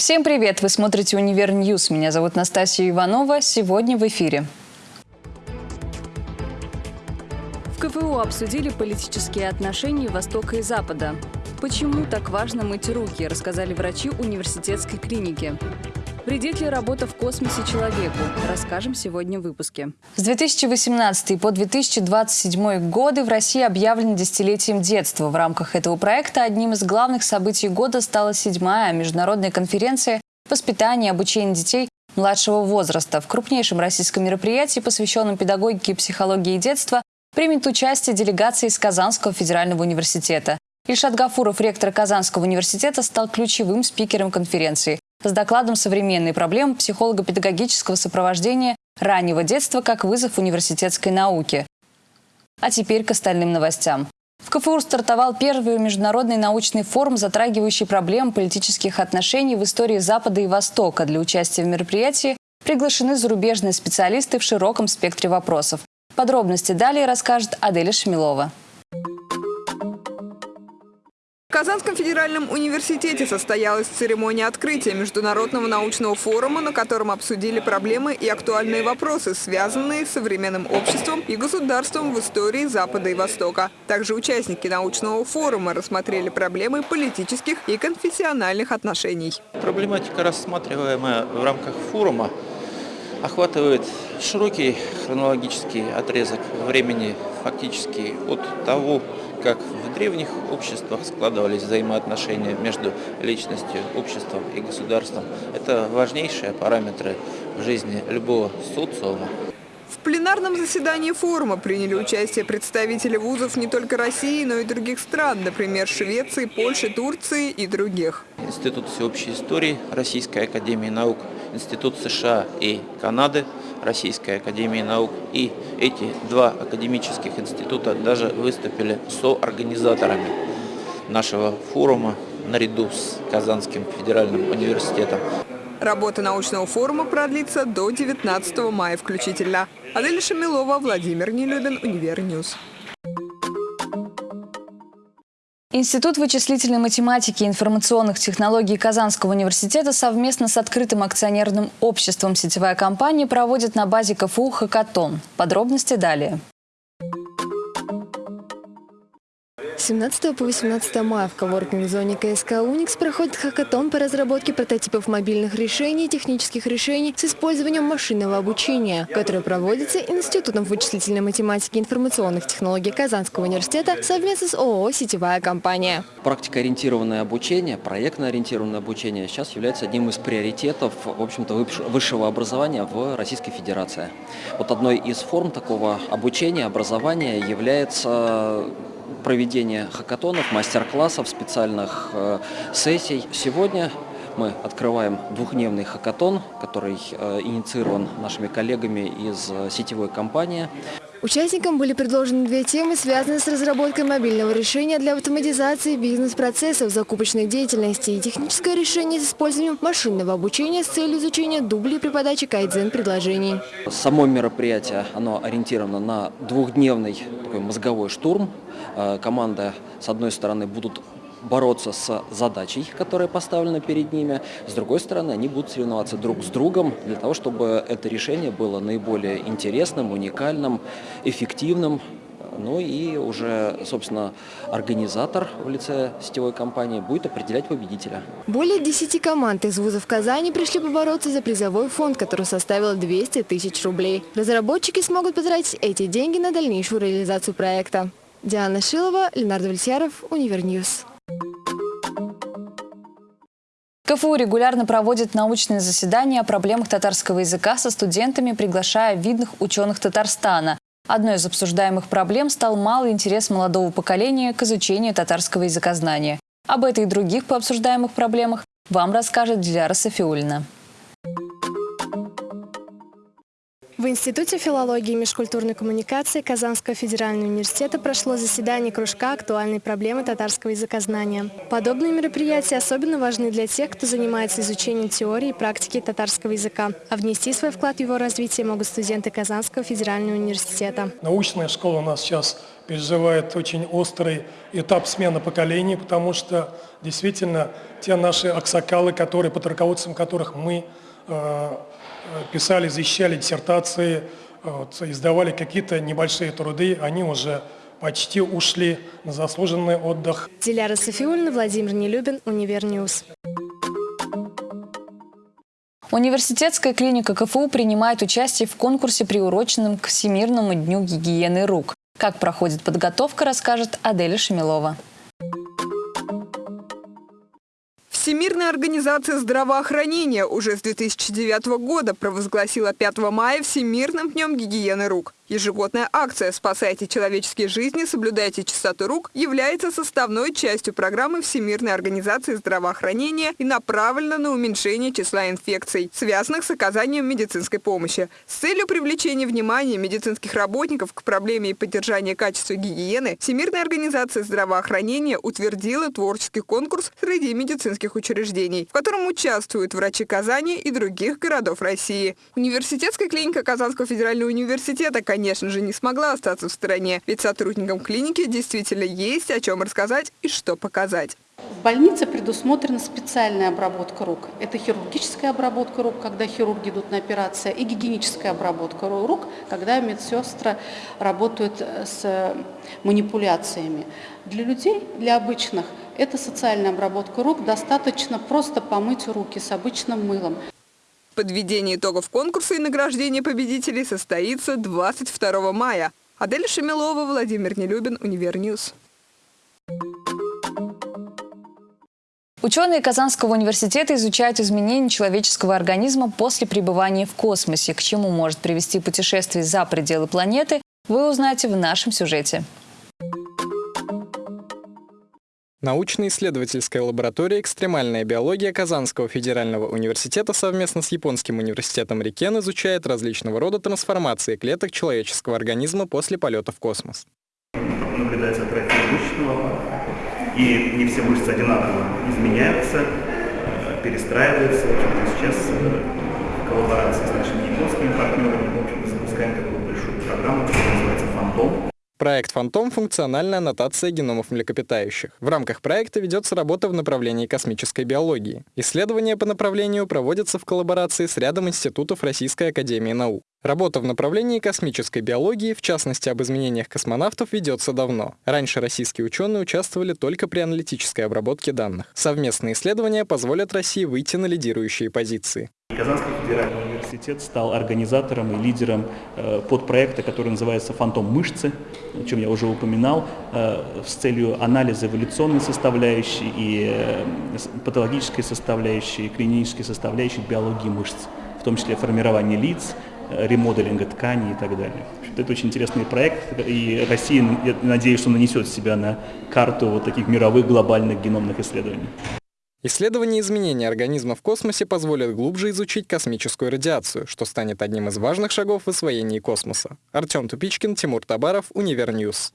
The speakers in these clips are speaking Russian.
Всем привет! Вы смотрите «UniverNews». Меня зовут Настасья Иванова. Сегодня в эфире. В КФУ обсудили политические отношения Востока и Запада. Почему так важно мыть руки, рассказали врачи университетской клиники. Вредит ли работа в космосе человеку? Расскажем сегодня в выпуске. С 2018 по 2027 годы в России объявлено десятилетием детства. В рамках этого проекта одним из главных событий года стала седьмая международная конференция «Воспитание и обучение детей младшего возраста». В крупнейшем российском мероприятии, посвященном педагогике, психологии детства, примет участие делегация из Казанского федерального университета. Ильшат Гафуров, ректор Казанского университета, стал ключевым спикером конференции с докладом «Современные проблемы психолого-педагогического сопровождения раннего детства как вызов университетской науки». А теперь к остальным новостям. В КФУ стартовал первый международный научный форум, затрагивающий проблемы политических отношений в истории Запада и Востока. Для участия в мероприятии приглашены зарубежные специалисты в широком спектре вопросов. Подробности далее расскажет Аделя Шмилова. В Казанском федеральном университете состоялась церемония открытия Международного научного форума, на котором обсудили проблемы и актуальные вопросы, связанные с современным обществом и государством в истории Запада и Востока. Также участники научного форума рассмотрели проблемы политических и конфессиональных отношений. Проблематика, рассматриваемая в рамках форума, охватывает широкий хронологический отрезок времени, фактически от того, как в древних обществах складывались взаимоотношения между личностью, обществом и государством. Это важнейшие параметры в жизни любого социума. В пленарном заседании форума приняли участие представители вузов не только России, но и других стран, например, Швеции, Польши, Турции и других. Институт всеобщей истории Российской академии наук, Институт США и Канады – Российской Академии Наук. И эти два академических института даже выступили соорганизаторами нашего форума наряду с Казанским федеральным университетом. Работа научного форума продлится до 19 мая включительно. Адель Шамилова, Владимир Нелюбин, UniverNews. Институт вычислительной математики и информационных технологий Казанского университета совместно с открытым акционерным обществом «Сетевая компания» проводит на базе КФУ «Хакатон». Подробности далее. 17 по 18 мая в коворкинг-зоне КСК «Уникс» проходит хакатон по разработке прототипов мобильных решений и технических решений с использованием машинного обучения, который проводится Институтом вычислительной математики и информационных технологий Казанского университета совместно с ООО «Сетевая компания». Практикоориентированное обучение, проектно-ориентированное обучение сейчас является одним из приоритетов в общем-то, высшего образования в Российской Федерации. Вот одной из форм такого обучения, образования является проведения хакатонов, мастер-классов, специальных э, сессий. Сегодня мы открываем двухдневный хакатон, который э, инициирован нашими коллегами из э, сетевой компании. Участникам были предложены две темы, связанные с разработкой мобильного решения для автоматизации бизнес-процессов закупочной деятельности и техническое решение с использованием машинного обучения с целью изучения дублей при подаче кайдзен-предложений. Само мероприятие оно ориентировано на двухдневный такой мозговой штурм. Э, команда, с одной стороны, будут бороться с задачей, которая поставлена перед ними. С другой стороны, они будут соревноваться друг с другом для того, чтобы это решение было наиболее интересным, уникальным, эффективным. Ну и уже, собственно, организатор в лице сетевой компании будет определять победителя. Более 10 команд из вузов Казани пришли побороться за призовой фонд, который составил 200 тысяч рублей. Разработчики смогут потратить эти деньги на дальнейшую реализацию проекта. Диана Шилова, Ленардо Вальсяров, UniverNews. КФУ регулярно проводит научные заседания о проблемах татарского языка со студентами, приглашая видных ученых Татарстана. Одной из обсуждаемых проблем стал малый интерес молодого поколения к изучению татарского языкознания. Об этой и других пообсуждаемых проблемах вам расскажет Диляра Сафиуллина. В Институте филологии и межкультурной коммуникации Казанского федерального университета прошло заседание кружка «Актуальные проблемы татарского языкознания». Подобные мероприятия особенно важны для тех, кто занимается изучением теории и практики татарского языка. А внести свой вклад в его развитие могут студенты Казанского федерального университета. Научная школа у нас сейчас переживает очень острый этап смены поколений, потому что действительно те наши аксакалы, которые, под руководством которых мы э, писали, защищали диссертации, вот, издавали какие-то небольшие труды, они уже почти ушли на заслуженный отдых. Диляра Сафиуллина, Владимир Нелюбин, UniverNews. Университетская клиника КФУ принимает участие в конкурсе, приуроченном к Всемирному дню гигиены рук. Как проходит подготовка, расскажет Аделя Шамилова. Всемирная организация здравоохранения уже с 2009 года провозгласила 5 мая Всемирным днем гигиены рук. Ежегодная акция «Спасайте человеческие жизни, соблюдайте чистоту рук» является составной частью программы Всемирной организации здравоохранения и направлена на уменьшение числа инфекций, связанных с оказанием медицинской помощи. С целью привлечения внимания медицинских работников к проблеме и поддержания качества гигиены Всемирная организация здравоохранения утвердила творческий конкурс среди медицинских учреждений, в котором участвуют врачи Казани и других городов России. Университетская клиника Казанского федерального университета, конечно, конечно же, не смогла остаться в стороне, ведь сотрудникам клиники действительно есть о чем рассказать и что показать. В больнице предусмотрена специальная обработка рук. Это хирургическая обработка рук, когда хирурги идут на операции, и гигиеническая обработка рук, когда медсестры работают с манипуляциями. Для людей, для обычных, это социальная обработка рук. Достаточно просто помыть руки с обычным мылом. Подведение итогов конкурса и награждение победителей состоится 22 мая. Адель Шемилова, Владимир Нелюбин, Univer News. Ученые Казанского университета изучают изменения человеческого организма после пребывания в космосе. К чему может привести путешествие за пределы планеты, вы узнаете в нашем сюжете. Научно-исследовательская лаборатория «Экстремальная биология» Казанского федерального университета совместно с Японским университетом Рикен изучает различного рода трансформации клеток человеческого организма после полета в космос. Наблюдается атрофия мышечного и не все мышцы одинаково изменяются, э, перестраиваются. Сейчас э, в коллаборации с нашими японскими партнерами в общем, запускаем такую большую программу, которая называется «Фантом». Проект «Фантом» — функциональная аннотация геномов млекопитающих. В рамках проекта ведется работа в направлении космической биологии. Исследования по направлению проводятся в коллаборации с рядом институтов Российской Академии Наук. Работа в направлении космической биологии, в частности об изменениях космонавтов, ведется давно. Раньше российские ученые участвовали только при аналитической обработке данных. Совместные исследования позволят России выйти на лидирующие позиции. Казанский федеральный университет стал организатором и лидером э, подпроекта, который называется «Фантом мышцы», о чем я уже упоминал, э, с целью анализа эволюционной составляющей и э, патологической составляющей, и клинической составляющей биологии мышц, в том числе формирования лиц, ремоделинга тканей и так далее. Это очень интересный проект, и Россия, я надеюсь, что нанесет себя на карту вот таких мировых глобальных геномных исследований. Исследование изменений организма в космосе позволит глубже изучить космическую радиацию, что станет одним из важных шагов в освоении космоса. Артем Тупичкин, Тимур Табаров, Univer News.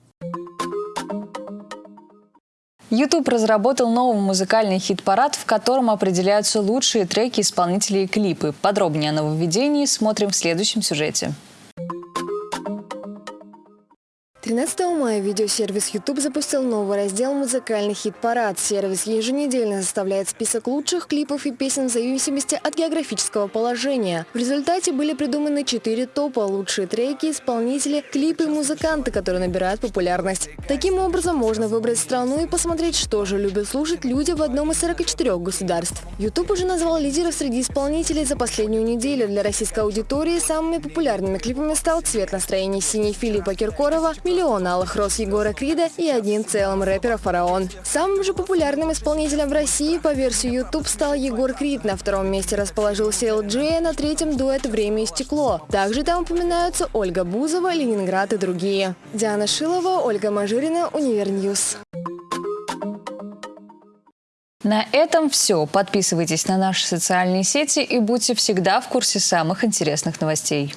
YouTube разработал новый музыкальный хит-парад, в котором определяются лучшие треки исполнителей и клипы. Подробнее о нововведении смотрим в следующем сюжете. 13 мая видеосервис YouTube запустил новый раздел «Музыкальный хит-парад». Сервис еженедельно составляет список лучших клипов и песен в зависимости от географического положения. В результате были придуманы четыре топа – лучшие треки, исполнители, клипы и музыканты, которые набирают популярность. Таким образом, можно выбрать страну и посмотреть, что же любят слушать люди в одном из 44 государств. YouTube уже назвал лидеров среди исполнителей за последнюю неделю. Для российской аудитории самыми популярными клипами стал «Цвет настроения синий» Филиппа Киркорова, миллион алых роз Егора Крида и одним целым рэпера «Фараон». Самым же популярным исполнителем в России по версии YouTube стал Егор Крид. На втором месте расположился LG, на третьем дуэт «Время и стекло». Также там упоминаются Ольга Бузова, Ленинград и другие. Диана Шилова, Ольга Мажирина, Univer News. На этом все. Подписывайтесь на наши социальные сети и будьте всегда в курсе самых интересных новостей.